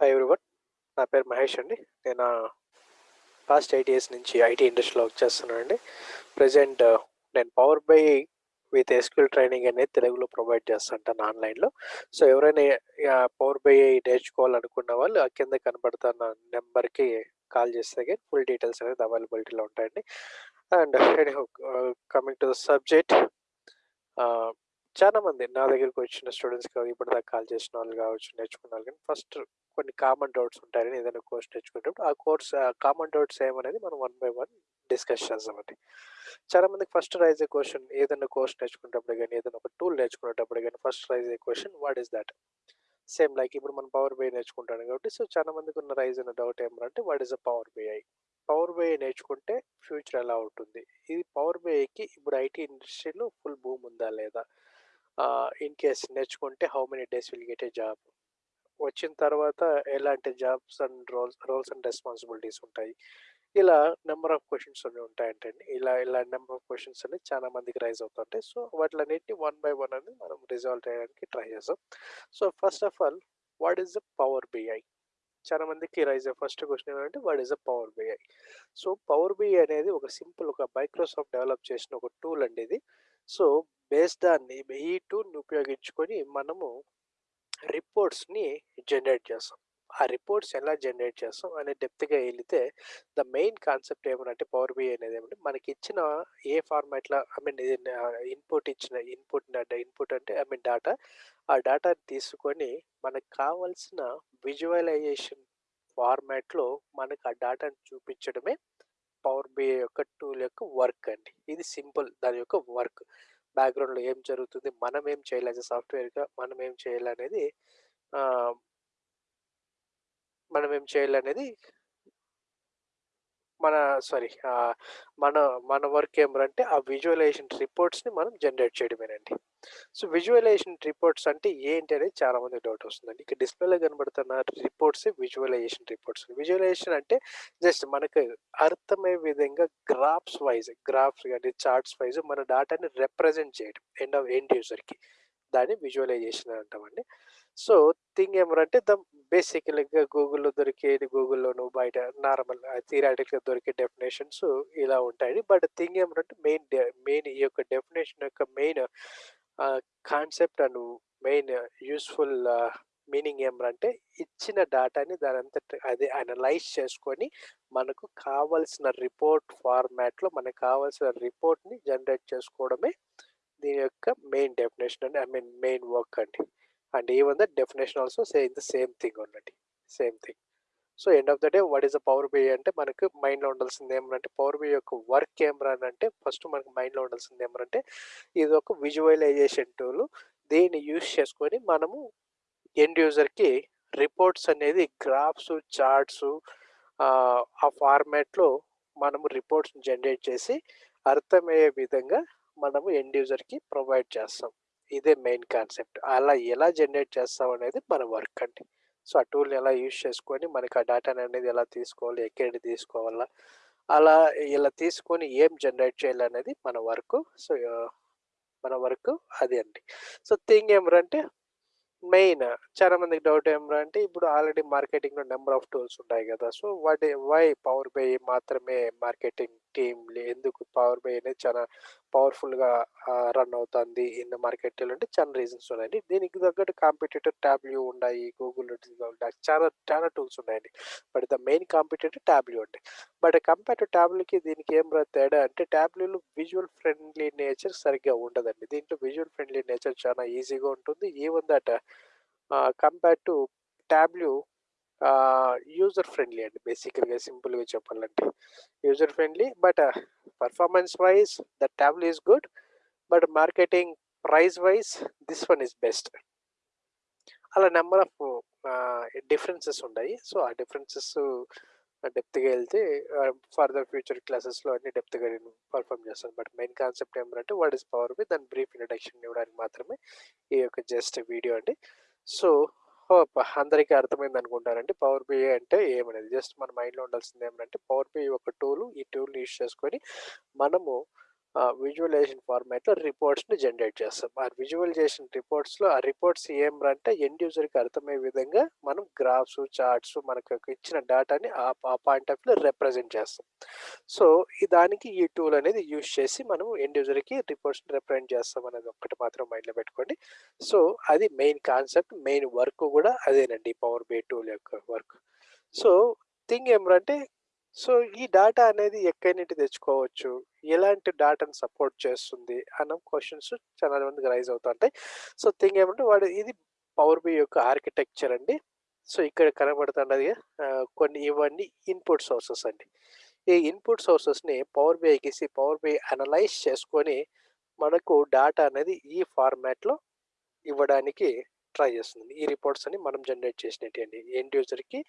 Hi everyone నా పేరు మహేష్ అండి. నేను పాస్ట్ ఎయిట్ ఇయర్స్ నుంచి ఐటీ ఇండస్ట్రీలో వర్క్ చేస్తున్నానండి. ప్రజెంట్ నేను power BI with SQL training అనేది తెలుగులో ప్రొవైడ్ చేస్తుంటాను ఆన్లైన్లో సో ఎవరైనా పవర్ బై నేర్చుకోవాలనుకున్న వాళ్ళు ఆ కింద కనబడుతున్న నెంబర్కి కాల్ చేస్తే ఫుల్ డీటెయిల్స్ అనేది అవైలబిలిటీలో ఉంటాయండి. And coming to the subject చాలా మంది నా దగ్గరికి వచ్చిన స్టూడెంట్స్ ఇప్పటిదాకా కాల్ చేసిన వాళ్ళు కావచ్చు నేర్చుకున్న వాళ్ళు కానీ ఫస్ట్ కొన్ని కామన్ డౌట్స్ ఉంటాయని ఏదైనా కోర్స్ నేర్చుకునేటప్పుడు ఆ కోర్స్ కామన్ డౌట్స్ ఏమనేది మనం వన్ బై వన్ డిస్కస్ చేద్దామండి చాలా మందికి ఫస్ట్ రైజ్ ఏ క్వశ్చన్ ఏదైనా కోర్స్ నేర్చుకునేటప్పుడు కానీ ఏదైనా ఒక టూల్ నేర్చుకునేటప్పుడు కానీ first raise a question what is that same like ఇప్పుడు మనం పవర్ బై నేర్చుకుంటాను కాబట్టి సో చాలా మందికి ఉన్న రైజ్ అయిన డౌట్ ఏమంటే what is a power BI power BI నేర్చుకుంటే ఫ్యూచర్ ఎలా ఉంటుంది? ఇది పవర్ బిఐకి ఇప్పుడు ఐటీ ఇండస్ట్రీలో ఫుల్ భూమి ఉందా లేదా? ఇన్ కేస్ నేర్చుకుంటే how many days will get a job. వచ్చిన తర్వాత ఎలాంటి jobs and roles roles and responsibilities ఉంటాయి. ఇలా నెంబర్ ఆఫ్ క్వశ్చన్స్ అన్ని ఉంటాయంటండి. ఇలా ఇలా నెంబర్ ఆఫ్ క్వశ్చన్స్ అనేవి చాలా మందికి రైజ్ అవుతుంటాయి. సో వాటిలన్నింటినీ వన్ బై వన్ అనేది మనం రిజాల్వ్ చేయడానికి ట్రై చేస్తాం so first of all what is the power BI చాలా మందికి రైజ్ ఫస్ట్ క్వశ్చన్ ఏంటంటే what is a power BI so power BI అనేది ఒక సింపుల్ ఒక మైక్రోసాఫ్ట్ డెవలప్ చేసిన ఒక టూల్ అండి ఇది. సో బేస్ దాన్ని ఈ టూల్ని ఉపయోగించుకొని మనము రిపోర్ట్స్ని జనరేట్ చేస్తాం. ఆ రిపోర్ట్స్ ఎలా జనరేట్ చేస్తాం అనే డెప్త్గా వెళితే ద మెయిన్ కాన్సెప్ట్ ఏమనంటే పవర్ బిఐ అనేది ఏమంటే మనకి ఇచ్చిన ఏ ఫార్మాట్లో ఐ మీన్ ఇన్పుట్ ఇచ్చిన ఇన్పుట్ ఇన్పుట్ అంటే ఐ మీన్ డేటా ఆ డేటా తీసుకొని మనకు కావాల్సిన విజువలైజేషన్ ఫార్మాట్లో మనకు ఆ డేటాను చూపించడమే పవర్ బిఐ యొక్క టూల్ యొక్క వర్క్ అండి. ఇది సింపుల్ దాని యొక్క వర్క్. బ్యాక్గ్రౌండ్లో ఏం జరుగుతుంది మనం ఏం చేయాలి యాజ్ సాఫ్ట్వేర్గా మనం ఏం చేయాలనేది మనం ఏం చేయాలనేది మన సారీ మన మన వర్క్ ఏమంటే ఆ విజువలైజేషన్ రిపోర్ట్స్ని మనం జనరేట్ చేయడమేనండి. సో విజువలైజేషన్ రిపోర్ట్స్ అంటే ఏంటి అనేది చాలా మంది డౌట్ వస్తుందండి. ఇక డిస్ప్లేలో కనబడుతున్న రిపోర్ట్స్ విజువలైజేషన్ రిపోర్ట్స్. విజువలైజేషన్ అంటే జస్ట్ మనకు అర్థమయ్యే విధంగా గ్రాఫ్స్ వైజ్ గ్రాఫ్స్ కానీ చార్ట్స్ వైజ్ మన డేటాని రిప్రజెంట్ చేయడం ఎండ్ ఆఫ్ ఎండ్ యూజర్కి దాన్ని విజువలైజేషన్ అంటామండి. సో థింగ్ ఏమంటే ద బేసికల్గా గూగుల్లో దొరికేది గూగుల్లోను బయట నార్మల్ థియరాటికల్గా దొరికే డెఫినేషన్స్ ఇలా ఉంటాయి బట్ థింగ్ ఏమంటే మెయిన్ మెయిన్ ఈ యొక్క డెఫినేషన్ యొక్క main concept and main useful meaning ఏమంటే ఇచ్చిన డేటాని దాని అంతటి అది అనలైజ్ చేసుకొని మనకు కావలసిన రిపోర్ట్ ఫార్మాట్లో మనకు కావాల్సిన రిపోర్ట్ని జనరేట్ చేసుకోవడమే దీని యొక్క మెయిన్ డెఫినేషన్ అండి ఐ మీన్ మెయిన్ వర్క్ అండి. And even the definition also say the same thing ఉన్నది same thing so end of the day what is the power BI అంటే మనకు మైండ్లో ఉండాల్సింది ఏమంటే పవర్ బిఐ యొక్క వర్క్ ఏమరా అంటే ఫస్ట్ మనకు మైండ్లో ఉండాల్సింది ఏమంటే ఇది ఒక విజువలైజేషన్ టూల్. దీన్ని యూస్ చేసుకొని మనము ఎండ్ యూజర్కి రిపోర్ట్స్ అనేది గ్రాఫ్స్ చార్ట్స్ ఆ ఫార్మాట్లో మనము రిపోర్ట్స్ జనరేట్ చేసి అర్థమయ్యే విధంగా మనము ఎండ్ యూజర్కి ప్రొవైడ్ చేస్తాం. ఇదే మెయిన్ కాన్సెప్ట్. అలా ఎలా జనరేట్ చేస్తాం అనేది మన వర్క్ అండి. సో ఆ టూల్ని ఎలా యూజ్ చేసుకొని మనకి ఆ డేటాని అనేది ఎలా తీసుకోవాలి ఎక్కడి తీసుకోవాలా అలా ఇలా తీసుకొని ఏం జనరేట్ చేయాలనేది మన వర్క్. సో మన వర్క్ అది అండి. సో థింగ్ ఏమరంటే మెయిన్ చాలా మందికి డౌట్ ఏమరా అంటే ఇప్పుడు ఆల్రెడీ మార్కెటింగ్లో నెంబర్ ఆఫ్ టూల్స్ ఉంటాయి కదా so what why Power BI మాత్రమే మార్కెటింగ్ టీమ్ ఎందుకు పవర్ బై అనేది చాలా పవర్ఫుల్గా రన్ అవుతుంది ఇన్ మార్కెట్ అంటే చాలా రీజన్స్ ఉన్నాయండి. దీనికి తగ్గట్టు కాంపిటేటర్ ట్యాబ్లు ఉన్నాయి గూగుల్ చాలా చాలా టూల్స్ ఉన్నాయండి. బట్ ద మెయిన్ కాంపిటేటర్ ట్యాబ్లు అంటే బట్ కంపేర్ టు ట్యాబ్లకి దీనికి ఏం తేడా అంటే ట్యాబ్లలో విజువల్ ఫ్రెండ్లీ నేచర్ సరిగ్గా ఉండదండి. దీంట్లో విజువల్ ఫ్రెండ్లీ నేచర్ చాలా ఈజీగా ఉంటుంది. Even that compare to Tableau user friendly అండి. బేసికల్గా సింపుల్గా చెప్పాలంటే user friendly. But performance wise the Tableau is good. But marketing price wise this one is best. అలా నెంబర్ ఆఫ్ డిఫరెన్సెస్ ఉన్నాయి సో ఆ డిఫరెన్సెస్ డెప్త్గా వెళ్తే ఫర్దర్ ఫ్యూచర్ క్లాసెస్లో అన్ని డెప్త్గా నేను పర్ఫామ్ చేస్తాను బట్ మెయిన్ కాన్సెప్ట్ ఏమంటే వాట్ ఇస్ పవర్ బి దాని బ్రీఫ్ ఇంట్రడక్షన్ ఇవ్వడానికి మాత్రమే ఈ యొక్క జస్ట్ వీడియో అండి. సో హోప్ అందరికీ అర్థమైంది అనుకుంటారండి పవర్ బిఐ అంటే ఏమనేది? జస్ట్ మన మైండ్లో ఉండాల్సింది ఏమంటే పవర్ బిఐ ఒక టూల్ ఈ టూల్ యూస్ చేసుకొని మనము విజువలైజేషన్ ఫార్మాట్‌లో రిపోర్ట్స్‌ని జనరేట్ చేస్తాం. ఆ విజువలైజేషన్ రిపోర్ట్స్‌లో ఆ రిపోర్ట్స్ ఏం అంటే ఎండ్ యూజర్‌కి అర్థమయ్యే విధంగా మనం గ్రాఫ్స్, చార్ట్స్ మనకు ఇచ్చిన డేటాని ఆ పాయింట్ ఆఫ్ వ్యూలో రిప్రజెంట్ చేస్తాం. సో, ఈ దానికి ఈ టూల్ అనేది యూజ్ చేసి మనం ఎండ్ యూజర్‌కి రిపోర్ట్స్‌ని రిప్రజెంట్ చేస్తాం అనేది ఒక్కటి మాత్రం మైండ్‌లో పెట్టుకోండి. సో, అది మెయిన్ కాన్సెప్ట్, మెయిన్ వర్క్ కూడా అదేనండి పవర్ బి టూల్ యొక్క వర్క్. సో, థింగ్ ఏమంటే సో, ఈ డేటా అనేది ఎక్కడి నుండి తెచ్చుకోవచ్చు? ఎలాంటి డేటాను సపోర్ట్ చేస్తుంది? అన్న క్వశ్చన్స్ చాలా మందికి రైజ్ అవుతుంటాయి. సో, థింగ్ ఏమంటే వాడు ఇది పవర్ బి యొక్క ఆర్కిటెక్చర్ అండి. సో, ఇక్కడ కనబడుతున్నది కొన్ని ఇవన్నీ ఇన్‌పుట్ సోర్సెస్ అండి. ఈ ఇన్‌పుట్ సోర్సెస్‌ని పవర్ బిఐకిసి పవర్ బిఐ అనలైజ్ చేసుకొని మనకు డేటా అనేది ఈ ఫార్మాట్‌లో ఇవ్వడానికి ట్రై చేస్తుంది. ఈ రిపోర్ట్స్ అని మనం జనరేట్ చేసినటియండి. ఎండ్ యూజర్‌కి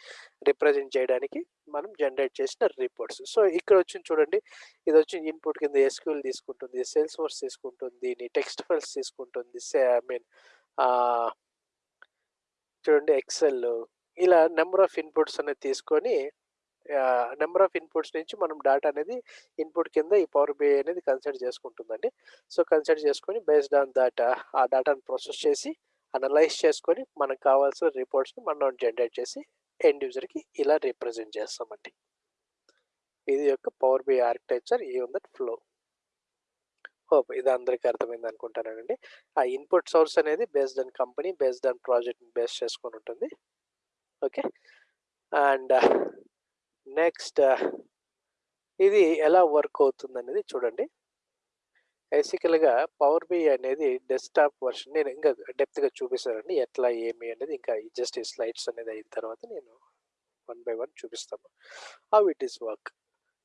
రిప్రజెంట్ చేయడానికి మనం జనరేట్ చేసిన రిపోర్ట్స్. సో, ఇక్కడ వచ్చి చూడండి. ఇది వచ్చి ఇన్‌పుట్ కింద ఎస్క్యూల్ తీసుకుంటుంది, సేల్స్ ఫోర్స్ తీసుకుంటుంది, నీ టెక్స్ట్ ఫైల్స్ తీసుకుంటుంది. సే ఐ మీన్ చూడండి ఎక్సెల్ ఇలా నెంబర్ ఆఫ్ ఇన్‌పుట్స్ అనేది తీసుకొని నెంబర్ ఆఫ్ ఇన్‌పుట్స్ నుంచి మనం డేటా అనేది ఇన్‌పుట్ కింద ఈ పవర్ బిఐ అనేది కన్సిడర్ చేసుకుంటుందండి. సో, కన్సిడర్ చేసుకొని బేస్డ్ ఆన్ థట్ ఆ డేటాను ప్రాసెస్ చేసి అనలైజ్ చేసుకొని మనకు కావాల్సిన రిపోర్ట్స్‌ని మనం జనరేట్ చేసి ఎండ్ యూజర్‌కి ఇలా రిప్రజెంట్ చేస్తామండి. ఇది యొక్క పవర్ బి ఆర్కిటెక్చర్ ఈ ఉందట్ దట్ ఫ్లో. హోప్ ఇది అందరికీ అర్థమైంది అనుకుంటానండి. ఆ ఇన్‌పుట్ సోర్స్ అనేది based on company, based on ప్రాజెక్ట్‌ని బేస్ చేసుకొని ఉంటుంది. ఓకే. అండ్ నెక్స్ట్ ఇది ఎలా వర్క్ అవుతుంది అనేది చూడండి. బేసికల్‌గా పవర్ బి అనేది డెస్క్‌టాప్ వర్షన్ నేను ఇంకా డెప్త్‌గా చూపిస్తానండి. ఎట్లా ఏమి అనేది ఇంకా జస్ట్ ఈ స్లైడ్స్ అనేది అయిన తర్వాత నేను వన్ బై వన్ చూపిస్తాను. How it is work.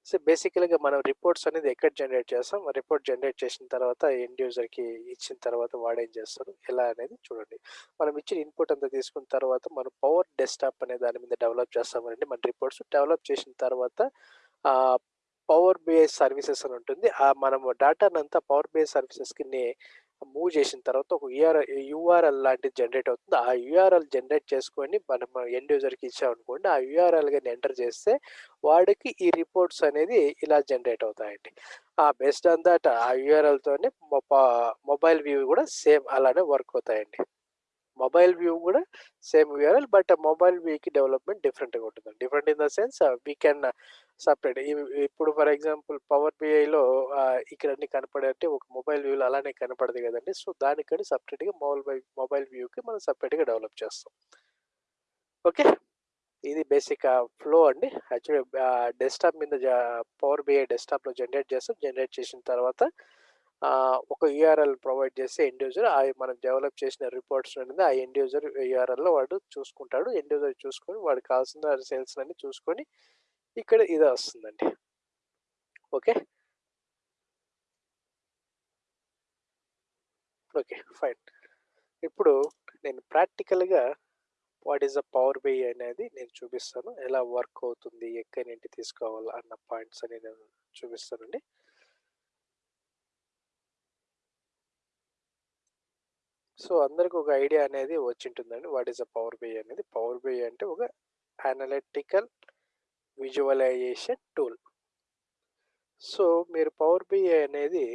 So, బేసికల్‌గా మనం రిపోర్ట్స్ అనేది ఎక్కడ జనరేట్ చేస్తాం. రిపోర్ట్ జనరేట్ చేసిన తర్వాత ఎండ్ యూజర్‌కి ఇచ్చిన తర్వాత వాడేం చేస్తారు ఎలా అనేది చూడండి. మనం ఇచ్చిన ఇన్‌పుట్ అంతా తీసుకున్న తర్వాత మనం పవర్ డెస్క్‌టాప్ అనే దాని మీద డెవలప్ చేస్తామండి మన రిపోర్ట్స్. డెవలప్ చేసిన తర్వాత పవర్ బిఐ సర్వీసెస్ అని ఉంటుంది. ఆ మనము డేటానంతా పవర్ బిఐ సర్వీసెస్‌కిని మూవ్ చేసిన తర్వాత ఒక యూఆర్ యూఆర్ఎల్ లాంటిది జనరేట్ అవుతుంది. ఆ యూఆర్ఎల్ జనరేట్ చేసుకొని మనం ఎండ్ యూజర్‌కి ఇచ్చామనుకోండి. ఆ యూఆర్ఎల్ కానీ ఎంటర్ చేస్తే వాడికి ఈ రిపోర్ట్స్ అనేది ఇలా జనరేట్ అవుతాయండి. ఆ బెస్ట్ ఆన్ థట్ ఆ యూఆర్ఎల్తోనే మొబైల్ వ్యూ కూడా సేమ్ అలానే వర్క్ అవుతాయండి. మొబైల్ వ్యూ కూడా సేమ్ యూఆర్ఎల్ బట్ మొబైల్ వ్యూకి డెవలప్‌మెంట్ డిఫరెంట్‌గా ఉంటుంది different in the sense we can separate ఇవి ఇప్పుడు ఫర్ ఎగ్జాంపుల్ పవర్ బిఐలో ఆహ్, ఇక్కడ అన్ని కనపడే ఒక మొబైల్ వ్యూలో అలానే కనపడదు కదండి సో, దానికని సెపరేట్‌గా మొబైల్ మొబైల్ వ్యూకి మనం సెపరేట్‌గా డెవలప్ చేస్తాం. ఓకే. ఇది బేసిక్ ఆహ్, ఫ్లో అండి. యాక్చువల్‌గా ఆహ్, డెస్క్‌టాప్ మీద జ పవర్ బిఐ డెస్క్‌టాప్‌లో జనరేట్ చేస్తాం. జనరేట్ చేసిన తర్వాత ఆహ్, ఒక యూఆర్ఎల్ ప్రొవైడ్ చేసి ఎండ్ యూజర్ అయి మనం డెవలప్ చేసిన రిపోర్ట్స్ అనేది ఆ ఎండ్ యూజర్ యూఆర్ఎల్‌లో వాడు చూసుకుంటాడు. ఎండ్ యూజర్ చూసుకొని వాడికి కావాల్సిన సేల్స్ అన్నీ చూసుకొని ఇక్కడ ఇదే వస్తుందండి. ఓకే. ఓకే. ఫైన్. ఇప్పుడు నేను ప్రాక్టికల్‌గా what is a Power BI అనేది నేను చూపిస్తాను. ఎలా వర్క్ అవుతుంది, ఎక్కడి నుండి తీసుకోవాలి అన్న పాయింట్స్ అని నేను చూపిస్తానండి. సో, అందరికి ఒక ఐడియా అనేది వచ్చింటుందండి. What is a Power BI అనేది. పవర్ బై అంటే ఒక అనలిటికల్ విజువలైజేషన్ టూల్. సో, మీరు పవర్ బిఐ అనేది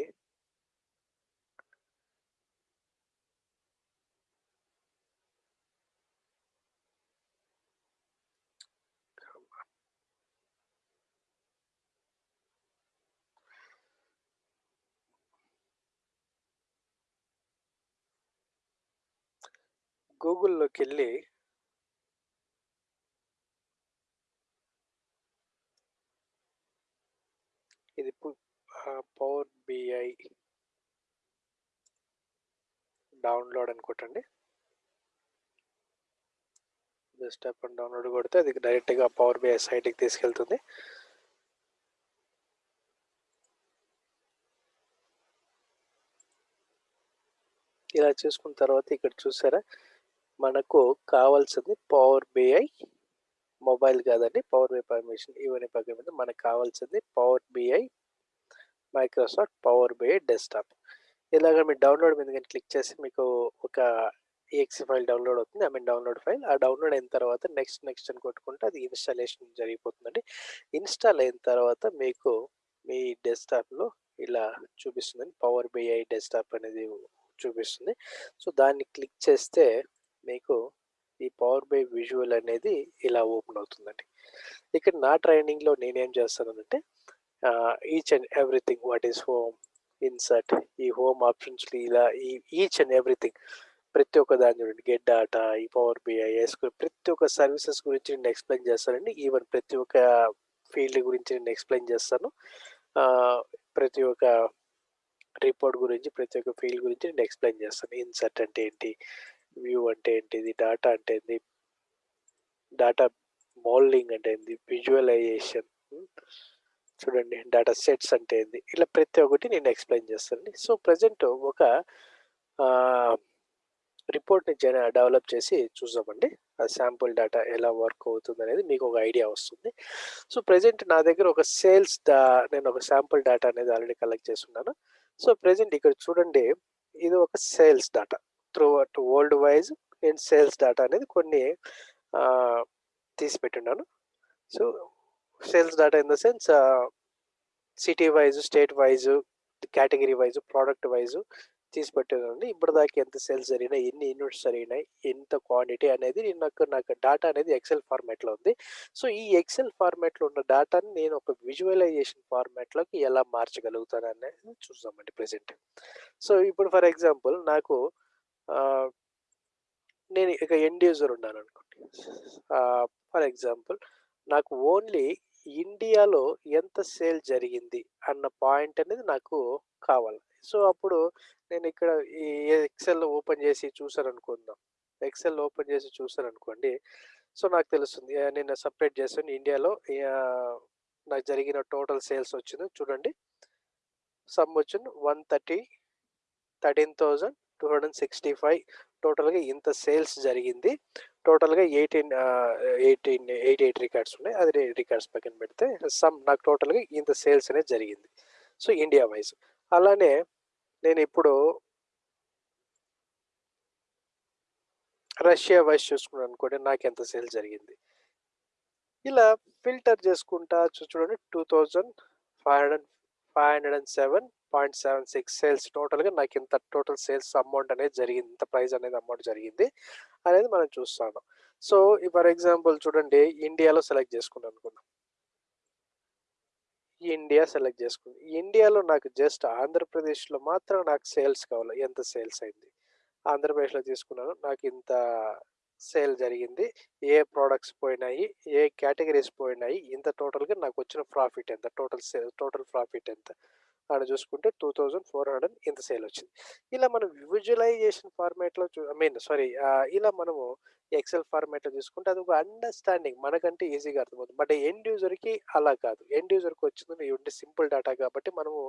గూగుల్‌లోకెళ్ళి ఇది పవర్ బిఐ డౌన్‌లోడ్ అని కొట్టండి. అప్ అండ్ డౌన్‌లోడ్ కొడితే అది డైరెక్ట్‌గా పవర్ బిఐ సైట్‌కి తీసుకెళ్తుంది. ఇలా చూసుకున్న తర్వాత ఇక్కడ చూసారా? మనకు కావాల్సింది పవర్ బిఐ మొబైల్ కాదండి. పవర్ బిఐ పర్మిషన్ ఇవన్నీ పక్కన మీద మనకు కావాల్సింది Power BI Microsoft Power BI desktop. ఇలాగ మీరు డౌన్‌లోడ్ మీద కానీ క్లిక్ చేసి మీకు ఒక ఈఎక్సీ ఫైల్ డౌన్‌లోడ్ అవుతుంది. I mean download file. ఆ డౌన్‌లోడ్ అయిన తర్వాత నెక్స్ట్, నెక్స్ట్ అని కొట్టుకుంటే అది ఇన్‌స్టాలేషన్ జరిగిపోతుందండి. ఇన్‌స్టాల్ అయిన తర్వాత మీకు మీ డెస్క్‌టాప్‌లో ఇలా చూపిస్తుందండి పవర్ బిఐ డెస్క్టాప్ అనేది చూపిస్తుంది సో దాన్ని క్లిక్ చేస్తే మీకు ఈ పవర్ బై విజువల్ అనేది ఇలా ఓపెన్ అవుతుందండి. ఇక్కడ నా ట్రైనింగ్లో నేనేం చేస్తానంటే each and everything what is home insert ఈ హోమ్ ఆప్షన్స్ ఇలా ఈ ఈచ్ అండ్ ఎవ్రీథింగ్ ప్రతి ఒక్క దాని చూడండి గెట్ డాటా ఈ పవర్ బిఐ ఎస్క్యూఎల్ ప్రతి ఒక్క సర్వీసెస్ గురించి నేను ఎక్స్ప్లెయిన్ చేస్తానండి. ఈవెన్ ప్రతి ఒక్క ఫీల్డ్ గురించి నేను ఎక్స్ప్లెయిన్ చేస్తాను. ప్రతి ఒక్క రిపోర్ట్ గురించి ప్రతి ఒక్క ఫీల్డ్ గురించి నేను ఎక్స్ప్లెయిన్ చేస్తాను. ఇన్సర్ట్ అంటే ఏంటి? వ్యూ అంటే ఏంటిది? డాటా అంటే ఏంది? డాటా మోల్డింగ్ అంటే ఏంది? Visualisation hmm. చూడండి డాటా సెట్స్ అంటే ఏంది? ఇలా ప్రతి ఒక్కటి నేను ఎక్స్ప్లెయిన్ చేస్తాను. సో ప్రజెంట్ ఒక రిపోర్ట్ని జన డెవలప్ చేసి చూసామండి ఆ శాంపుల్ డేటా ఎలా వర్క్ అవుతుంది అనేది మీకు ఒక ఐడియా వస్తుంది. సో ప్రజెంట్ నా దగ్గర ఒక సేల్స్ డా నేను ఒక శాంపుల్ డేటా అనేది ఆల్రెడీ కలెక్ట్ చేస్తున్నాను. సో ప్రజెంట్ ఇక్కడ చూడండి ఇది ఒక sales data throughout world wise నేను సేల్స్ డేటా అనేది కొన్ని ఆ, తీసి పెట్టున్నాను so sales data in the sense city wise state wise category wise product wise తీసి పెట్టేదండి ఇప్పుడు దాకా ఎంత సేల్స్ జరిగినాయి ఎన్ని యూనిట్స్ జరిగినాయి ఎంత క్వాంటిటీ అనేది నేను నాకు నాకు డేటా అనేది ఎక్సెల్ ఫార్మాట్లో ఉంది. సో ఈ ఎక్సెల్ ఫార్మాట్లో ఉన్న డేటాని నేను ఒక విజువలైజేషన్ ఫార్మాట్లోకి ఎలా మార్చగలుగుతాను అనేది చూద్దామండి ప్రెసెంట్ సో ఇప్పుడు ఫర్ ఎగ్జాంపుల్ నాకు నేను ఇక ఎండ్ యూజర్ ఉన్నాను అనుకోండి ఫర్ ఎగ్జాంపుల్ నాకు ఓన్లీ ఇండియాలో ఎంత సేల్ జరిగింది అన్న పాయింట్ అనేది నాకు కావాలి. సో అప్పుడు నేను ఇక్కడ ఈ ఎక్సెల్ ఓపెన్ చేసి చూసాను అనుకుందాం ఎక్సెల్ ఓపెన్ చేసి చూసాను అనుకోండి సో నాకు తెలుస్తుంది నేను సపరేట్ చేస్తాను ఇండియాలో నాకు జరిగిన టోటల్ సేల్స్ వచ్చింది. చూడండి. సమ్ వచ్చింది one thirty thirteen thousand two hundred sixty five టోటల్గా ఇంత సేల్స్ జరిగింది. టోటల్గా eighteen eighteen eighty eight records ఉన్నాయి. అది రికార్డ్స్ పక్కన పెడితే సమ్ నాకు టోటల్గా ఇంత సేల్స్ అనేది జరిగింది. So India wise. అలానే నేను ఇప్పుడు రష్యా వైజ్ చూసుకున్నాను అనుకోండి నాకు ఎంత సేల్ జరిగింది. ఇలా ఫిల్టర్ చేసుకుంటా చూడండి two thousand five hundred five hundred and seven point seven six sales టోటల్గా నాకు ఇంత టోటల్ సేల్స్ అమౌంట్ అనేది జరిగింది. ఇంత ప్రైస్ అనేది అమౌంట్ జరిగింది అనేది మనం చూస్తాను. సో ఫర్ ఎగ్జాంపుల్ చూడండి ఇండియాలో సెలెక్ట్ చేసుకున్నాను అనుకుందాం. ఇండియా సెలెక్ట్ చేసుకుంది. ఇండియాలో నాకు జస్ట్ ఆంధ్రప్రదేశ్లో మాత్రం నాకు సేల్స్ కావాలి. ఎంత సేల్స్ అయింది? ఆంధ్రప్రదేశ్లో తీసుకున్నాను. నాకు ఇంత సేల్ జరిగింది. ఏ ప్రోడక్ట్స్ పోయినాయి ఏ కేటగిరీస్ పోయినాయి ఇంత టోటల్గా నాకు వచ్చిన ప్రాఫిట్ ఎంత? టోటల్ సేల్ టోటల్ ప్రాఫిట్ ఎంత? అక్కడ చూసుకుంటే టూ థౌజండ్ ఫోర్ హండ్రెడ్ ఇంత సేల్ వచ్చింది. ఇలా మనం విజువలైజేషన్ ఫార్మాట్లో చూ ఐ మీన్ సారీ ఇలా మనము ఎక్సెల్ ఫార్మాట్లో చూసుకుంటే అది ఒక అండర్స్టాండింగ్ మనకంటే ఈజీగా అర్థమవుతుంది. బట్ ఎండ్ యూజర్కి అలా కాదు. ఎండ్ యూజర్కి వచ్చింది ఉంటే సింపుల్ డేటా కాబట్టి మనము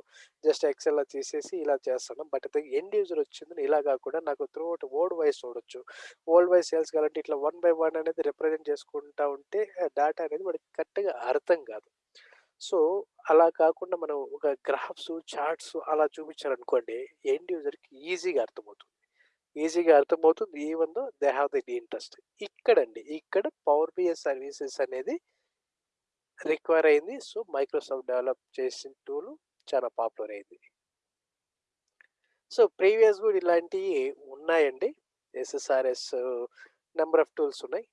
జస్ట్ ఎక్సెల్లో తీసేసి ఇలా చేస్తున్నాం. బట్ ఎండ్ యూజర్ వచ్చింది ఇలా కాకుండా నాకు త్రూ అవుట్ ఓల్డ్ వైస్ చూడొచ్చు. ఓల్డ్ వైస్ సేల్స్ కాబట్టి ఇట్లా వన్ బై వన్ అనేది రిప్రజెంట్ చేసుకుంటా ఉంటే డేటా అనేది మనకి కరెక్ట్గా అర్థం కాదు. సో అలా కాకుండా మనం ఒక గ్రాఫ్స్ చార్ట్స్ అలా చూపించారనుకోండి ఎండ్ యూజర్కి ఈజీగా అర్థమవుతుంది. ఈజీగా అర్థమవుతుంది. Even though they have the interest. ఇక్కడండి ఇక్కడ పవర్ బిఎస్ సర్వీసెస్ అనేది రిక్వైర్ అయింది. సో మైక్రోసాఫ్ట్ డెవలప్ చేసిన టూల్ చాలా పాపులర్ అయింది. సో ప్రీవియస్ కూడా ఇలాంటివి ఉన్నాయండి. ఎస్ఎస్ఆర్ఎస్ నెంబర్ ఆఫ్ టూల్స్ ఉన్నాయి.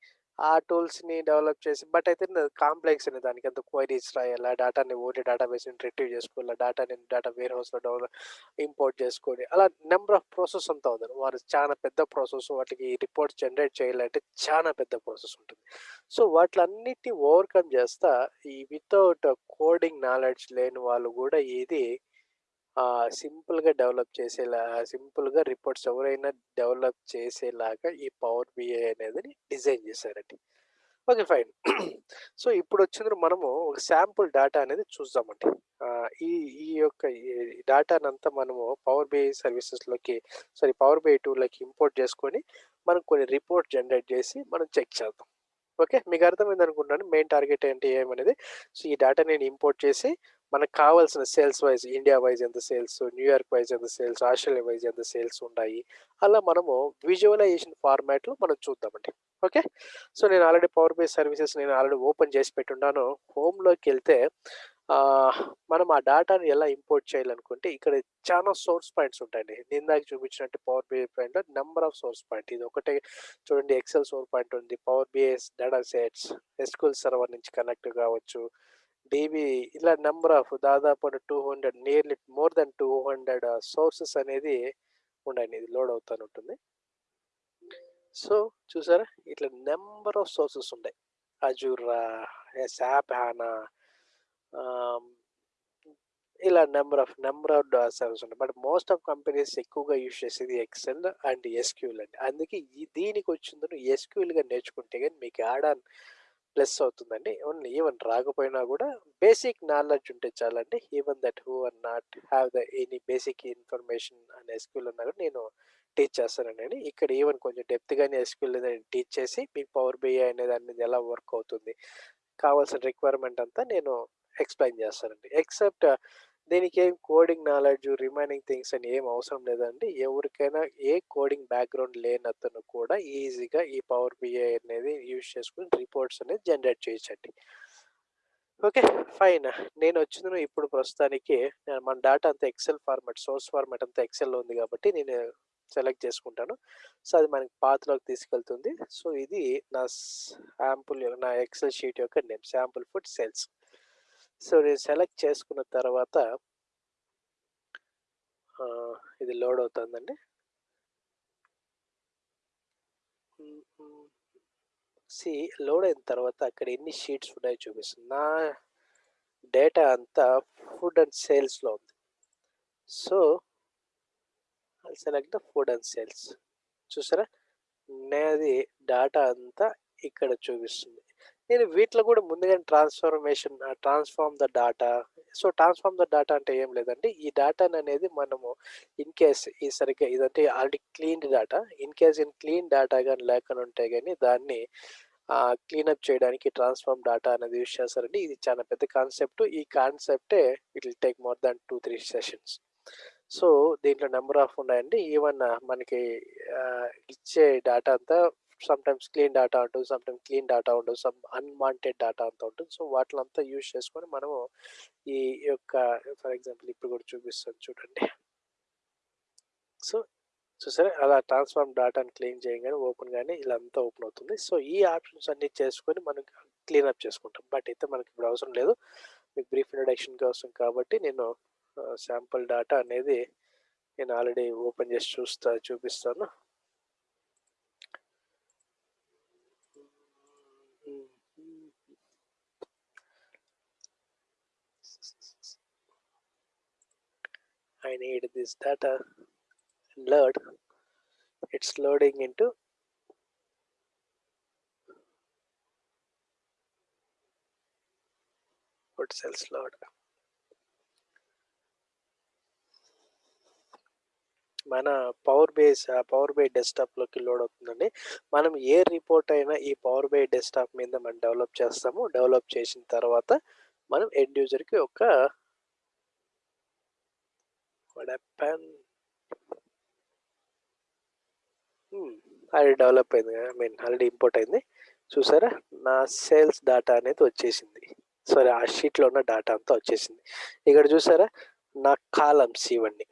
ఆ టూల్స్ని డెవలప్ చేసి బట్ అయితే కాంప్లెక్స్ అనే దానికి అంత క్వైరీస్ రాయాలా? డేటాని ఓన్లీ డేటా బేస్ని రిట్రీవ్ చేసుకోవాలా? డేటాని డేటా వేర్ హౌస్లో డెవలప్ ఇంపోర్ట్ చేసుకొని అలా నెంబర్ ఆఫ్ ప్రాసెస్ అంతా ఉంది వారు చాలా పెద్ద ప్రాసెస్ వాటికి రిపోర్ట్స్ జనరేట్ చేయాలంటే చాలా పెద్ద ప్రాసెస్ ఉంటుంది. సో వాటిలన్నిటిని ఓవర్కమ్ చేస్తా ఈ వితౌట్ కోడింగ్ నాలెడ్జ్ లేని వాళ్ళు కూడా ఇది సింపుల్గా డెవలప్ చేసేలా సింపుల్గా రిపోర్ట్స్ ఎవరైనా డెవలప్ చేసేలాగా ఈ పవర్ బిఐ అనేది డిజైన్ చేశారండి. Okay fine. సో ఇప్పుడు వచ్చింది మనము ఒక శాంపుల్ డేటా అనేది చూద్దామండి. ఆ, ఈ ఈ యొక్క డేటానంతా మనము పవర్ బిఐ సర్వీసెస్లోకి సారీ పవర్ బిఐ టూల్లోకి ఇంపోర్ట్ చేసుకొని మనం కొన్ని రిపోర్ట్ జనరేట్ చేసి మనం చెక్ చేద్దాం. ఓకే మీకు అర్థమైంది అనుకుంటున్నాను మెయిన్ టార్గెట్ ఏంటి ఏమనేది సో ఈ డేటా నేను ఇంపోర్ట్ చేసి మనకు కావాల్సిన సేల్స్ వైజ్ ఇండియా వైజ్ ఎంత సేల్స్ న్యూయార్క్ వైజ్ ఎంత సేల్స్ ఆస్ట్రేలియా వైజ్ ఎంత సేల్స్ ఉన్నాయి అలా మనము విజువలైజేషన్ ఫార్మాట్లో మనం చూద్దామండి ఓకే సో నేను ఆల్రెడీ పవర్ బేస్ సర్వీసెస్ నేను ఆల్రెడీ ఓపెన్ చేసి పెట్టున్నాను హోమ్లోకి వెళ్తే మనం ఆ డాటాని ఎలా ఇంపోర్ట్ చేయాలనుకుంటే ఇక్కడ చాలా సోర్స్ పాయింట్స్ ఉంటాయండి. ఇందాక చూపించినట్టు పవర్ బిఐ పాయింట్‌లో నెంబర్ ఆఫ్ సోర్స్ పాయింట్ ఇది ఒకటే చూడండి ఎక్సెల్ సోర్స్ పాయింట్ ఉంది. Power BI's data sets, SQL server నుంచి కనెక్ట్ కావచ్చు. డీబీ ఇలా నెంబర్ ఆఫ్ దాదాపు 200 nearly more than two hundred sources అనేది ఉండండి. ఇది లోడ్ అవుతాను ఉంటుంది. సో, చూసారా? ఇట్లా నెంబర్ ఆఫ్ సోర్సెస్ ఉంటాయి. అజూరా, సాప్ హానా ఇలా number of number of service ఉంటాయి. బట్ మోస్ట్ ఆఫ్ కంపెనీస్ ఎక్కువగా యూజ్ చేసేది ఎక్సెల్ అండ్ ఎస్‌క్యూఎల్ అండి. అందుకే ఈ దీనికొచ్చింది ఎస్‌క్యూఎల్‌గా నేర్చుకుంటే కానీ మీకు యాడ్ ప్లస్ అవుతుందండి. ఓన్లీ ఈవెన్ రాకపోయినా కూడా బేసిక్ నాలెడ్జ్ ఉంటే చాలండి. Even that who are not have the any basic information అనే ఎస్‌క్యూఎల్ ఉన్నా కూడా నేను టీచ్ చేస్తానండి. ఇక్కడ ఈవెన్ కొంచెం డెప్త్‌గానే ఎస్‌క్యూఎల్ అనేది టీచ్ చేసి మీకు పవర్ బిఐ అనేది అనేది ఎలా వర్క్ అవుతుంది. కావాల్సిన రిక్వైర్మెంట్ అంతా నేను ఎక్స్‌ప్లెయిన్ చేస్తానండి. ఎక్సెప్ట్ దీనికి ఏం కోడింగ్ నాలెడ్జ్ రిమైనింగ్ థింగ్స్ అని ఏం అవసరం లేదండి. ఎవరికైనా ఏ కోడింగ్ బ్యాక్‌గ్రౌండ్ లేనతను కూడా ఈజీగా ఈ పవర్ బిఐ అనేది యూజ్ చేసుకుని రిపోర్ట్స్ అనేది జనరేట్ చేయొచ్చండి. ఓకే. ఫైన్. నేనొచ్చింది ఇప్పుడు ప్రస్తుతానికి మన డాటా అంతా ఎక్సెల్ ఫార్మాట్, సోర్స్ ఫార్మాట్ అంతా ఎక్సెల్‌లో ఉంది కాబట్టి నేను సెలెక్ట్ చేసుకుంటాను. సో, అది మనకి పాత్రలోకి తీసుకెళ్తుంది. సో, ఇది నా శాంపుల్ నా ఎక్సెల్ షీట్ యొక్క name sample food sales. So, నేను సెలెక్ట్ చేసుకున్న తర్వాత ఇది లోడ్ అవుతుందండి. సి సీ లోడ్ అయిన తర్వాత అక్కడ ఎన్ని షీట్స్ ఉన్నాయో చూపిస్తుంది. నా డేటా అంతా ఫుడ్ అండ్ సేల్స్‌లో ఉంది. So select the food and sales. చూసారా? నేది డేటా అంతా ఇక్కడ చూపిస్తుంది. నేను వీటిలో కూడా ముందుగానే transformation transform the data so, transform the data అంటే ఏం లేదండి. ఈ డాటాననేది మనము ఇన్ కేస్ ఈ సరిగ్గా ఇదంటే already clean data. In case in clean data కానీ లేకుండా ఉంటే కానీ దాన్ని క్లీనప్ చేయడానికి ట్రాన్స్‌ఫార్మ్ డాటా అనేది యూజ్ చేస్తారండి. ఇది చాలా పెద్ద కాన్సెప్ట్. ఈ కాన్సెప్టే it will take more than two three sessions. So, దీంట్లో నెంబర్ ఆఫ్ ఉన్నాయండి. ఈవెన్ మనకి ఇచ్చే డాటా అంతా సమ్‌టైమ్స్ క్లీన్ డేటా ఉంటుంది. సమ్‌టైమ్స్ క్లీన్ డేటా ఉండదు. సమ్ అన్‌వాంటెడ్ డేటా అంతా ఉంటుంది. సో, వాటిలంతా యూజ్ చేసుకొని మనము ఈ యొక్క ఫర్ ఎగ్జాంపుల్ ఇప్పుడు కూడా చూపిస్తాను చూడండి. సో, చూసారా? అలా ట్రాన్స్‌ఫార్మ్ డేటాను క్లీన్ చేయగానే ఓపెన్ కానీ ఇలా అంతా ఓపెన్ అవుతుంది. సో, ఈ ఆప్షన్స్ అన్ని చేసుకొని మనం క్లీన్ అప్ చేసుకుంటాం. బట్ అయితే మనకి ఇప్పుడు అవసరం లేదు. మీకు బ్రీఫ్ ఇంట్రడక్షన్ కోసం కాబట్టి నేను శాంపుల్ డేటా అనేది నేను ఆల్రెడీ ఓపెన్ చేసి చూస్తా చూపిస్తాను. I need this data load. It's loading into what cells load. మన పవర్ బేస్ ఆ పవర్ బై డెస్క్‌టాప్‌లోకి లోడ్ అవుతుందండి. మనం ఏ రిపోర్ట్ అయినా ఈ పవర్ బై డెస్క్‌టాప్ మీద మనం డెవలప్ చేస్తాము. డెవలప్ చేసిన తర్వాత మనం ఎండ్ యూజర్‌కి ఒక What happened? అది డెవలప్ అయింది. ఐ మీన్ ఆల్రెడీ ఇంపోర్ట్ అయింది. చూసారా? నా సేల్స్ డాటా అనేది వచ్చేసింది. సారీ ఆ షీట్‌లో ఉన్న డాటా అంతా వచ్చేసింది. ఇక్కడ చూసారా? నా కాలమ్స్ ఇవన్నీ.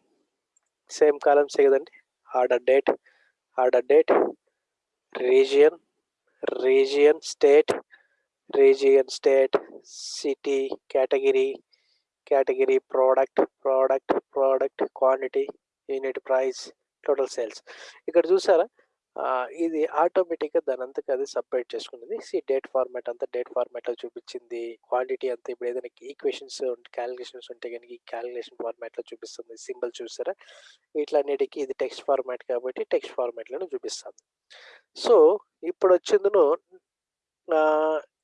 సేమ్ కాలమ్సే కదండీ! Order date, order date, region, region, state, region, state, city, category, category, product product product quantity, unit price, total sales. ఇక్కడ చూసారా? ఇది ఆటోమేటిక్‌గా దానంతట అది సపరేట్ చేసుకున్నది. సీ డేట్ ఫార్మాట్ అంతా డేట్ ఫార్మాట్‌లో చూపించింది. క్వాంటిటీ అంతా ఇప్పుడు ఏదైనా ఈక్వేషన్స్ క్యాలిక్యులేషన్స్ ఉంటే కనుక ఈ క్యాలిక్యులేషన్ ఫార్మాట్‌లో చూపిస్తుంది. సింబల్ చూసారా? వీటిలన్నిటికీ ఇది టెక్స్ట్ ఫార్మాట్ కాబట్టి టెక్స్ట్ ఫార్మాట్‌లోనే చూపిస్తుంది సో, ఇప్పుడు వచ్చిందను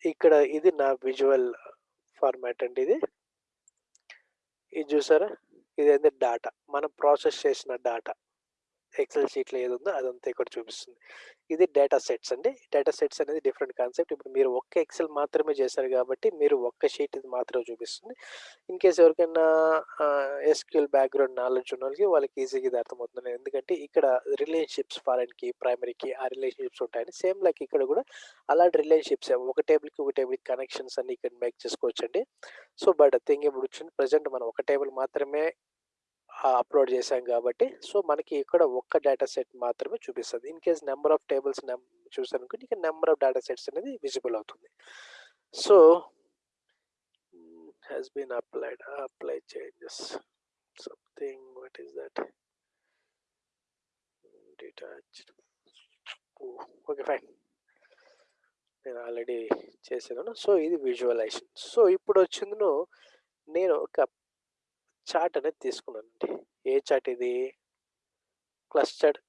ఇక్కడ ఇది నా విజువల్ ఫార్మాట్ అండి ఇది. ఇది చూసారా? ఇదేంది డాటా. మనం ప్రాసెస్ చేసిన డాటా. ఎక్సెల్ షీట్‌లో ఏది ఉందో అదంతా ఇక్కడ చూపిస్తుంది. ఇది డేటా సెట్స్ అండి. డేటా సెట్స్ అనేది డిఫరెంట్ కాన్సెప్ట్. ఇప్పుడు మీరు ఒక్క ఎక్సెల్ మాత్రమే చేశారు కాబట్టి మీరు ఒక్క షీట్ ఇది మాత్రమే చూపిస్తుంది. ఇన్ కేస్ ఎవరికైనా ఎస్‌క్యూఎల్ బ్యాక్‌గ్రౌండ్ నాలెడ్జ్ ఉన్న వాళ్ళకి ఈజీగా ఇది అర్థమవుతుంది. ఎందుకంటే ఇక్కడ రిలేషన్‌షిప్స్ ఫారెన్‌కి, ప్రైమరీకి ఆ రిలేషన్‌షిప్స్ ఉంటాయని సేమ్ లైక్ ఇక్కడ కూడా అలాంటి రిలేషన్షిప్స్ ఒక టేబుల్‌కి, ఒక టేబుల్‌కి కనెక్షన్స్ అన్ని ఇక్కడ మేక్ చేసుకోవచ్చండి. సో, బట్ థింగ్ ఇప్పుడు వచ్చింది ప్రెజెంట్ మనం ఒక టేబుల్ మాత్రమే అప్‌లోడ్ చేశాం కాబట్టి సో, మనకి ఇక్కడ ఒక్క డేటా సెట్ మాత్రమే చూపిస్తుంది in case number of tables చూసాను చూసారనుకోండి నెంబర్ ఆఫ్ డేటా సెట్స్ అనేది విజిబుల్ అవుతుంది. So hmm, has been applied apply changes something what is that? Detached okay fine. నేను ఆల్రెడీ చేశాను. సో, ఇది విజువలైజేషన్. సో, ఇప్పుడు ఇప్పుడొచ్చిందును నేను ఒక చాట్ అనేది తీసుకున్నానండి. ఏ చాట్ ఇది? క్లస్టర్డ్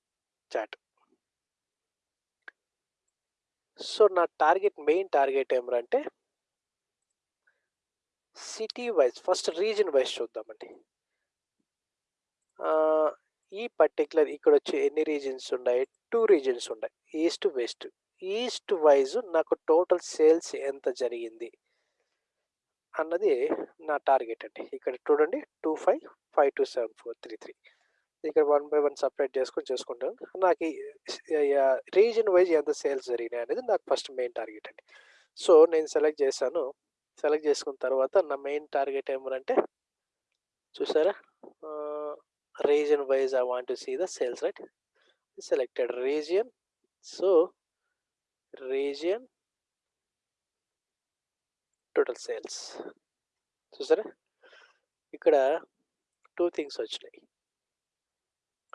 చాట్ సో, నా టార్గెట్ మెయిన్ టార్గెట్ ఏమిరా city wise first region wise చూద్దామండి. ఈ ఈ పర్టిక్యులర్ ఇక్కడొచ్చి ఎన్ని రీజన్స్ ఉన్నాయి? టూ రీజన్స్ ఉన్నాయి. East, west. ఈస్ట్ వైజ్ నాకు టోటల్ సేల్స్ ఎంత జరిగింది? అన్నది నా టార్గెట్ అండి. ఇక్కడ చూడండి 25527433 ఇక్కడ వన్ బై వన్ సపరేట్ చేసుకొని చేసుకుంటాను. నాకు రీజన్ వైజ్ ఎంత సేల్స్ జరిగినాయి అనేది నాకు ఫస్ట్ మెయిన్ టార్గెట్ అండి. సో, నేను సెలెక్ట్ చేశాను. సెలెక్ట్ చేసుకున్న తర్వాత నా మెయిన్ టార్గెట్ ఏమనంటే చూసారా? Region wise I want to see the sales right? Selected region. So, region total sales. చూసారా? ఇక్కడ 2 థింగ్స్ వచ్చినాయి.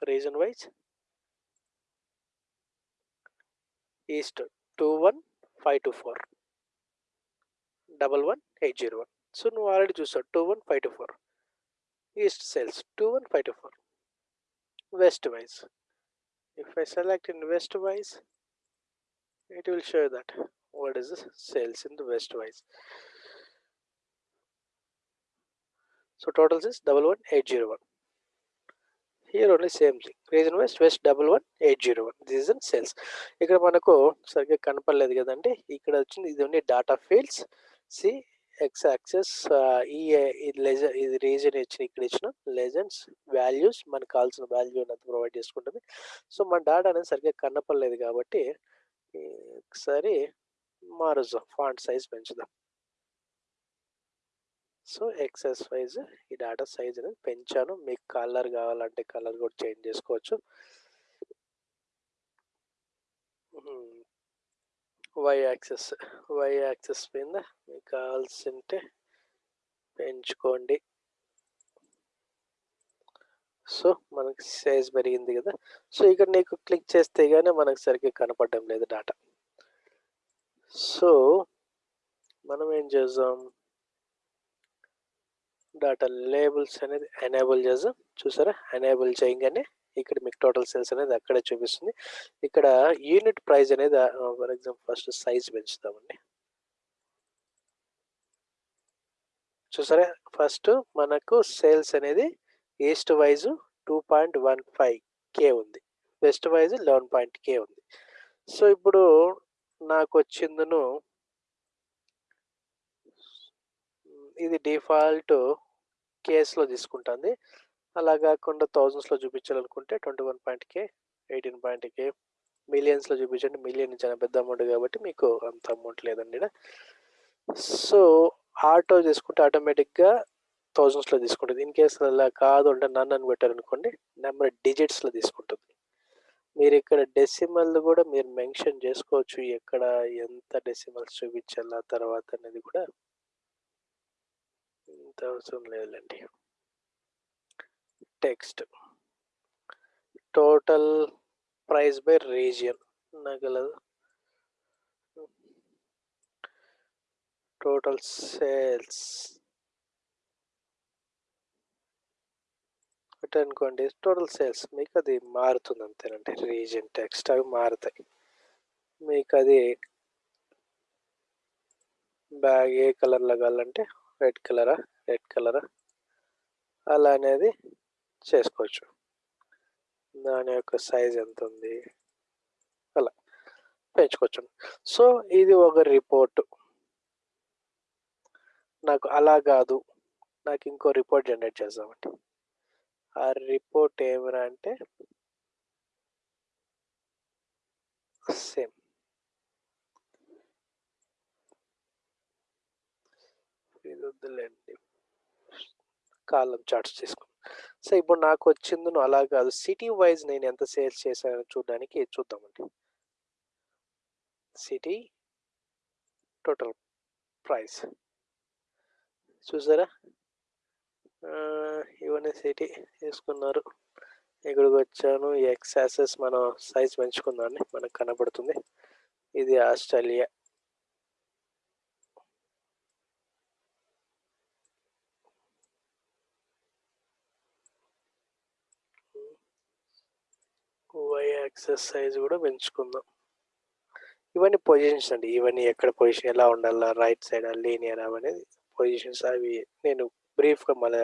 రీజియన్ వైస్ ఈస్ట్ 21524 11801 సో, నువ్వు ఆల్రెడీ చూసావు 21524 east sales 21524 west wise if I select in west wise it will show that what is the sales in the west wise. So total is 11801. Here only same thing. Region west west 11801. This is in sales. ఇక్కడ మనకు సరిగ్గా కనపడలేదు కదండి. ఇక్కడ వచ్చింది ఇది only data fields. See X axis ఈ ఇది ఇది రీజన్ ఇచ్చిన ఇక్కడ ఇచ్చిన లెజెండ్స్ వాల్యూస్ మనకు కావాల్సిన వాల్యూ అనేది ప్రొవైడ్ చేసుకుంటుంది. సో, మన డాటా అనేది సరిగ్గా కనపడలేదు కాబట్టి ఈ ఒకసారి మారుద్దాం. ఫాంట్ సైజ్ పెంచుదాం. సో, ఎక్సెస్ వైజ్ ఈ డేటా సైజ్ అనేది పెంచాను. మీకు కలర్ కావాలంటే కలర్ కూడా చేంజ్ చేసుకోవచ్చు. వై యాక్సెస్ వై యాక్సెస్ మీద మీకు కావాల్సింటే పెంచుకోండి. సో, మనకి సైజ్ పెరిగింది కదా! సో, ఇక్కడ నీకు క్లిక్ చేస్తే కానీ మనకు సరిగ్గా కనపడడం లేదు డాటా. సో, మనం ఏం చేద్దాం? డాటా లేబుల్స్ అనేది ఎనేబుల్ చేద్దాం. చూసారా? ఎనేబుల్ చేయంగానే ఇక్కడ మీకు టోటల్ సేల్స్ అనేది అక్కడే చూపిస్తుంది. ఇక్కడ యూనిట్ ప్రైస్ అనేది ఫర్ ఎగ్జాంపుల్ ఫస్ట్ సైజ్ పెంచుతామండి చూసారా? ఫస్ట్ మనకు సేల్స్ అనేది east wise two point one five K ఉంది. West wise eleven point K ఉంది. సో, ఇప్పుడు నాకు వచ్చిందను ఇది డిఫాల్ట్ కేస్‌లో తీసుకుంటుంది. అలా కాకుండా థౌజండ్స్లో చూపించాలనుకుంటే 21 18 మిలియన్స్‌లో చూపించండి. మిలియన్ చాలా పెద్ద అమౌంట్ కాబట్టి మీకు అంత అమౌంట్ లేదండి సో, ఆటో చేసుకుంటే ఆటోమేటిక్‌గా థౌజండ్స్లో తీసుకుంటుంది ఇన్ కేసు అలా కాదు అంటే నన్ను అని పెట్టారనుకోండి నెంబర్ డిజిట్స్‌లో తీసుకుంటుంది. మీరు ఇక్కడ డెసిమల్ కూడా మీరు మెన్షన్ చేసుకోవచ్చు. ఎక్కడ ఎంత డెసిమల్స్ చూపించాలా తర్వాత అనేది కూడా పెద్ద అవసరం లేదులెండి. Text. Total price by region నాకలదు. Total sales. పెట్టారనుకోండి టోటల్ సేల్స్ మీకది మారుతుంది అంతేనండి. రీజియన్ టెక్స్ట్ అవి మారుతాయి. మీకు అది బ్యాగ్ ఏ కలర్‌లో కావాలంటే రెడ్ కలరా? రెడ్ కలర్ అలా అనేది చేసుకోవచ్చు. దాని యొక్క సైజ్ ఎంత ఉంది? అలా పెంచుకోవచ్చు. సో ఇది ఒక రిపోర్ట్. నాకు అలా కాదు. నాకు ఇంకో రిపోర్ట్ జనరేట్ చేద్దామండి. ఆ రిపోర్ట్ ఏమిరా అంటే సేమ్. ఇది వద్దులేండి. కాలం చార్ట్స్ తీసుకున్నాం సో ఇప్పుడు నాకు వచ్చింది నువ్వు అలా కాదు. సిటీ వైజ్ నేను ఎంత సేల్స్ చేశానో చూడడానికి చూద్దామండి. City total price. చూసారా? ఇవన్నీ సిటీ తీసుకున్నారు. ఇక్కడికి వచ్చాను. ఎక్స్ యాసెస్ మనం సైజ్ పెంచుకుందామండి మనకు కనబడుతుంది. ఇది ఆస్ట్రేలియా. వై యాక్సెస్ సైజ్ కూడా పెంచుకుందాం. ఇవన్నీ పొజిషన్స్ అండి. ఇవన్నీ ఎక్కడ పొజిషన్ ఎలా ఉండాలా రైట్ సైడ్ లీనియర్ అనేది పొజిషన్స్ అవి నేను బ్రీఫ్గా మన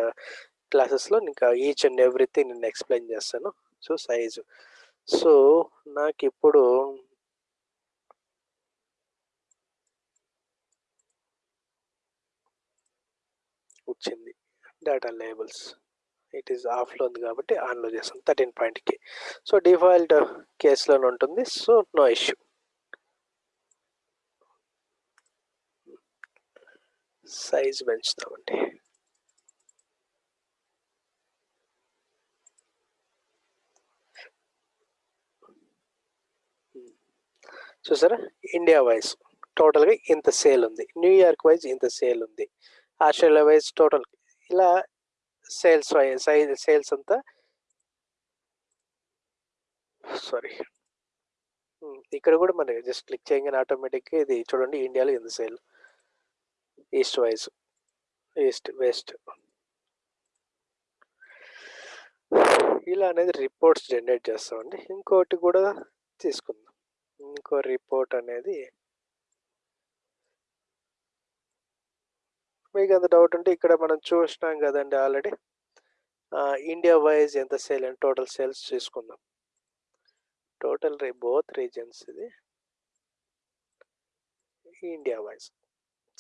క్లాసెస్లో ఇంకా ఈచ్ అండ్ ఎవ్రీథింగ్ నేను ఎక్స్ప్లెయిన్ చేస్తాను. సో సైజు సో నాకు ఇప్పుడు వచ్చింది. డేటా లేబుల్స్ ఇట్ ఈస్ ఆఫ్లో ఉంది కాబట్టి ఆన్లో చేస్తాం థర్టీన్ పాయింట్కి సో డిఫాల్ట్ కేసులోనే ఉంటుంది. సో నో ఇష్యూ సైజ్ పెంచుతామండి చూసారా? ఇండియా వైజ్ టోటల్గా ఇంత సేల్ ఉంది. న్యూయార్క్ వైజ్ ఇంత సేల్ ఉంది. ఆస్ట్రేలియా వైజ్ టోటల్ ఇలా సేల్స్ సైజ్ సేల్స్ అంతా? సారీ. ఇక్కడ కూడా మనకి జస్ట్ క్లిక్ చేయగానే ఆటోమేటిక్గా ఇది చూడండి ఇండియాలో ఎంత sale. East wise east west. ఇలా అనేది రిపోర్ట్స్ జనరేట్ చేస్తామండి. ఇంకోటి కూడా తీసుకుందాం. ఇంకో రిపోర్ట్ అనేది మీకు అంత డౌట్ ఉంటే ఇక్కడ మనం చూసినాం కదండి ఆల్రెడీ. ఇండియా వైజ్ ఎంత సేల్ అండ్ టోటల్ సేల్స్ చూసుకుందాం. టోటల్ రే బోత్ రీజన్స్ ఇది. India wise.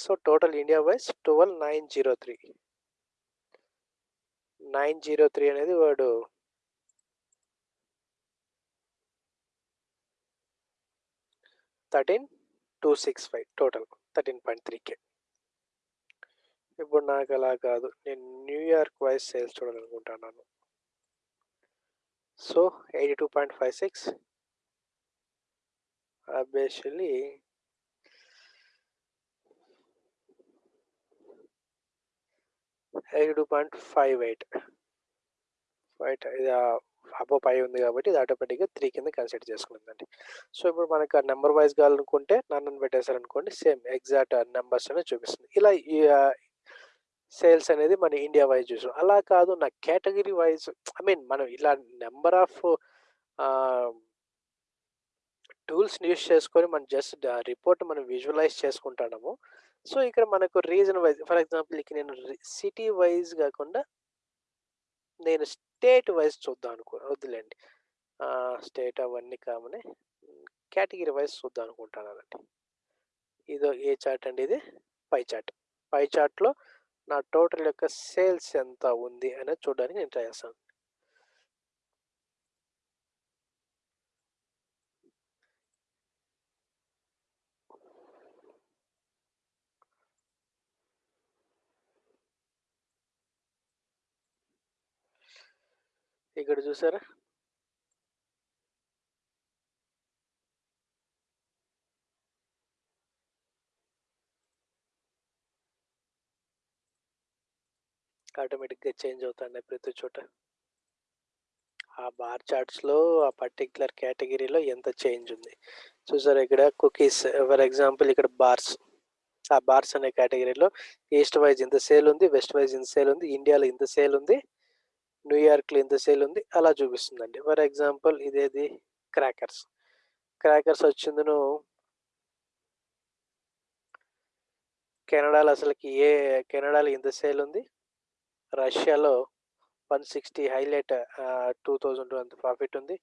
So total India wise twelve nine zero three. Nine zero three అనేది వాడు thirteen two six five total thirteen point three K. ఇప్పుడు నాకు అలా కాదు. నేను న్యూయార్క్ వైజ్ సేల్స్ చూడాలనుకుంటున్నాను. So eighty two point five six obviously eighty two point five eight five ఇది అబో పై ఉంది కాబట్టి ఇది ఆటోమేటిక్గా త్రీ కింద కన్సిడర్ చేసుకుంటుందండి సో ఇప్పుడు మనకు ఆ నెంబర్ వైజ్ కావాలనుకుంటే నన్ను పెట్టేశారనుకోండి సేమ్ ఎగ్జాక్ట్ నెంబర్స్ అనేది చూపిస్తుంది. ఇలా సేల్స్ అనేది మన ఇండియా వైజ్ చూసాం. అలా కాదు నా కేటగిరీ వైజ్ ఐ మీన్ మనం ఇలా నెంబర్ ఆఫ్ టూల్స్ యూస్ చేసుకొని మనం జస్ట్ రిపోర్ట్ మనం విజువలైజ్ చేసుకుంటాము సో ఇక్కడ మనకు రీజన్ వైజ్ ఫర్ ఎగ్జాంపుల్ ఇక నేను సిటీ వైజ్ కాకుండా నేను స్టేట్ వైజ్ చూద్దాం అనుకో వద్దులేండి. స్టేట్ అవన్నీ కామని కేటగిరీ వైజ్ చూద్దాం అనుకుంటానండి ఇదో ఏ చార్ట్ అండి ఇది? Pie chart. పై చార్ట్లో నా టోటల్ యొక్క సేల్స్ ఎంత ఉంది అనేది చూడడానికి నేను ట్రై చేస్తాను. ఇక్కడ చూసారా? ఆటోమేటిక్గా చేంజ్ అవుతున్నాయి ప్రతి చోట. ఆ బార్ చార్ట్స్లో ఆ పర్టికులర్ కేటగిరీలో ఎంత చేంజ్ ఉంది. చూసారు ఇక్కడ కుకీస్ ఫర్ ఎగ్జాంపుల్ ఇక్కడ బార్స్. ఆ బార్స్ అనే కేటగిరీలో ఈస్ట్ వైజ్ ఇంత సేల్ ఉంది వెస్ట్ వైజ్ ఇంత సేల్ ఉంది ఇండియాలో ఇంత సేల్ ఉంది న్యూయార్క్లో ఇంత సేల్ ఉంది అలా చూపిస్తుందండి. ఫర్ ఎగ్జాంపుల్ ఇదేది క్రాకర్స్. క్రాకర్స్ వచ్చిందను కెనడాలో అసలుకి ఏ కెనడాలో ఇంత సేల్ ఉంది రష్యాలో one sixty highlight two thousand two అంత ప్రాఫిట్ ఉంది.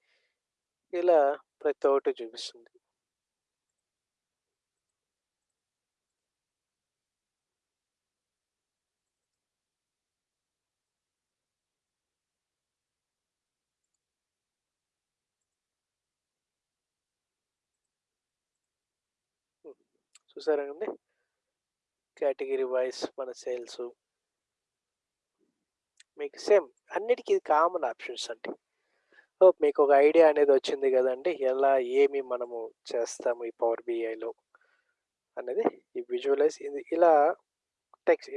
ఇలా ప్రతి ఒక్కటి చూపిస్తుంది. చూసారా అండి? కేటగిరీ వైజ్ మన సేల్స్. మీకు సేమ్ అన్నిటికీ ఇది కామన్ ఆప్షన్స్ అండి. సో మీకు ఒక ఐడియా అనేది వచ్చింది కదండి ఎలా ఏమి మనము చేస్తాము ఈ పవర్ బిఐలో అనేది ఈ విజువలైజ్ ఇది ఇలా టెక్స్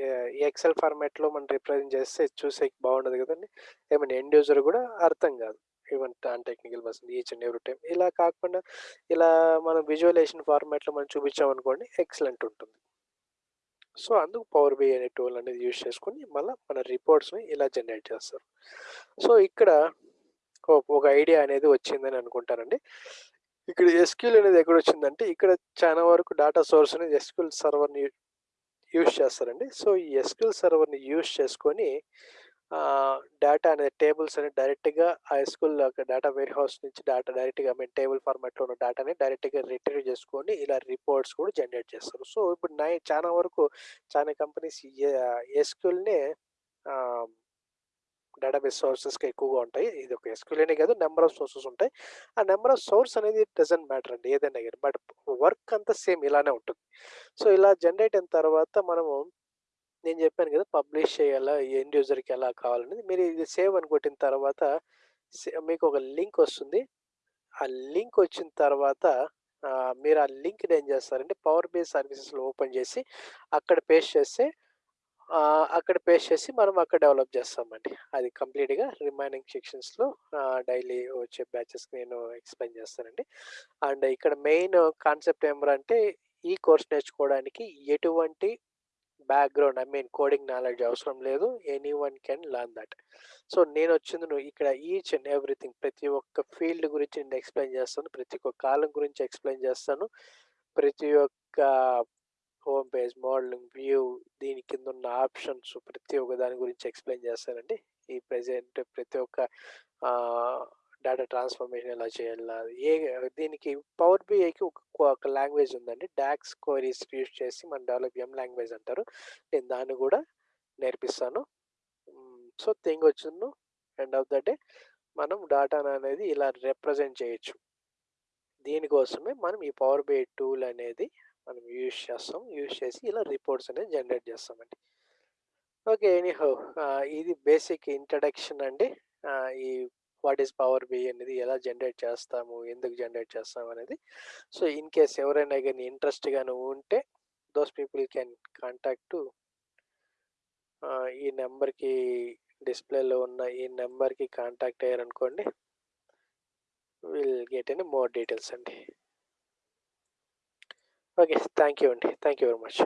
ఎక్సెల్ ఫార్మాట్లో మనం రిప్రజెంట్ చేస్తే చూసే బాగుండదు కదండి. ఏమైనా ఎండ్ యూజర్ కూడా అర్థం కాదు. Even non technical person each and every time ఇలా కాకుండా ఇలా మనం విజువలైజేషన్ ఫార్మాట్లో మనం చూపించామనుకోండి ఎక్సలెంట్ ఉంటుంది. సో అందుకు పవర్ బి అనే టూల్ అనేది యూజ్ చేసుకొని మళ్ళీ మన రిపోర్ట్స్ని ఇలా జనరేట్ చేస్తారు. సో ఇక్కడ ఒక ఐడియా అనేది వచ్చిందని అనుకుంటానండి. ఇక్కడ ఎస్క్యూల్ అనేది ఎక్కడ వచ్చిందంటే ఇక్కడ చాలా వరకు డేటా సోర్స్ అనేది ఎస్క్యూల్ సర్వర్ని యూజ్ చేస్తారండి. సో ఈ ఎస్క్యూల్ సర్వర్ని యూజ్ చేసుకొని డేటా అనేది టేబుల్స్ అనేది డైరెక్ట్గా ఆ ఎస్క్యూల్ డేటా వేర్ హౌస్ నుంచి డేటా డైరెక్ట్గా మీన్ టేబుల్ ఫార్మాట్లో ఉన్న డేటాని డైరెక్ట్గా రిట్రీవ్ చేసుకొని ఇలా రిపోర్ట్స్ కూడా జనరేట్ చేస్తారు. సో ఇప్పుడు నై చాలా వరకు చాలా కంపెనీస్ ఎస్క్యూల్నే డేటాబేస్ సోర్సెస్కి ఎక్కువగా ఉంటాయి. ఇది ఒక ఎస్క్యూల్ అనే కాదు నెంబర్ ఆఫ్ సోర్సెస్ ఉంటాయి. ఆ నెంబర్ ఆఫ్ సోర్స్ అనేది డజంట్ మ్యాటర్ అండి ఏదైనా కానీ. బట్ వర్క్ అంతా సేమ్ ఇలానే ఉంటుంది. సో ఇలా జనరేట్ అయిన తర్వాత మనము నేను చెప్పాను కదా! పబ్లిష్ చేయాలా? ఎండ్ యూజర్కి ఎలా కావాలనేది. మీరు ఇది సేవ్ అని కొట్టిన తర్వాత మీకు ఒక లింక్ వస్తుంది. ఆ లింక్ వచ్చిన తర్వాత మీరు ఆ లింక్ని ఏం చేస్తారంటే పవర్ బేస్ సర్వీసెస్లో ఓపెన్ చేసి అక్కడ పేస్ట్ చేస్తే అక్కడ పేస్ట్ చేసి మనం అక్కడ డెవలప్ చేస్తామండి. అది కంప్లీట్గా రిమైనింగ్ సెక్షన్స్లో డైలీ వచ్చే బ్యాచెస్కి నేను ఎక్స్ప్లెయిన్ చేస్తానండి. అండ్ ఇక్కడ మెయిన్ కాన్సెప్ట్ ఏమరంటే ఈ కోర్స్ నేర్చుకోవడానికి ఎటువంటి background I mean coding knowledge అవసరం లేదు. Any one can learn that so నేను వచ్చింది నువ్వు ఇక్కడ ఈచ్ అండ్ ఎవ్రీథింగ్ ప్రతి ఒక్క ఫీల్డ్ గురించి నేను ఎక్స్ప్లెయిన్ చేస్తాను. ప్రతి ఒక్క కాలం గురించి ఎక్స్ప్లెయిన్ చేస్తాను. ప్రతి ఒక్క హోమ్ పేజ్ మోడలింగ్ వ్యూ దీని కింద ఉన్న ఆప్షన్స్ ప్రతి ఒక్క దాని గురించి ఎక్స్ప్లెయిన్ చేస్తానండి. ఈ ప్రజెంట్ ప్రతి ఒక్క డేటా ట్రాన్స్ఫర్మేషన్ ఎలా చేయాలా ఏ దీనికి పవర్ బిఐకి ఒక ఒక లాంగ్వేజ్ ఉందండి. డాక్స్ క్వరీస్ యూజ్ చేసి మన డెవలప్ ఎం లాంగ్వేజ్ అంటారు. నేను దాన్ని కూడా నేర్పిస్తాను. సో థింగ్ వచ్చిండు ఎండ్ ఆఫ్ ద డే మనం డాటాను అనేది ఇలా రిప్రజెంట్ చేయొచ్చు. దీనికోసమే మనం ఈ పవర్ బిఐ టూల్ అనేది మనం యూజ్ చేస్తాం. యూజ్ చేసి ఇలా రిపోర్ట్స్ అనేది జనరేట్ చేస్తామండి. ఓకే ఎనీహో ఇది బేసిక్ ఇంట్రడక్షన్ అండి. ఈ వాట్ ఈస్ పవర్ బి అనేది ఎలా జనరేట్ చేస్తాము ఎందుకు జనరేట్ చేస్తాము అనేది. సో ఇన్ కేస్ ఎవరైనా కానీ ఇంట్రెస్ట్ గాను ఉంటే దోస్ పీపుల్ కెన్ కాంటాక్ట్ ఈ నెంబర్కి డిస్ప్లేలో ఉన్న ఈ నెంబర్కి contact అయ్యారనుకోండి will get any more details అండి. ఓకే థ్యాంక్ యూ అండి. Thank you very much.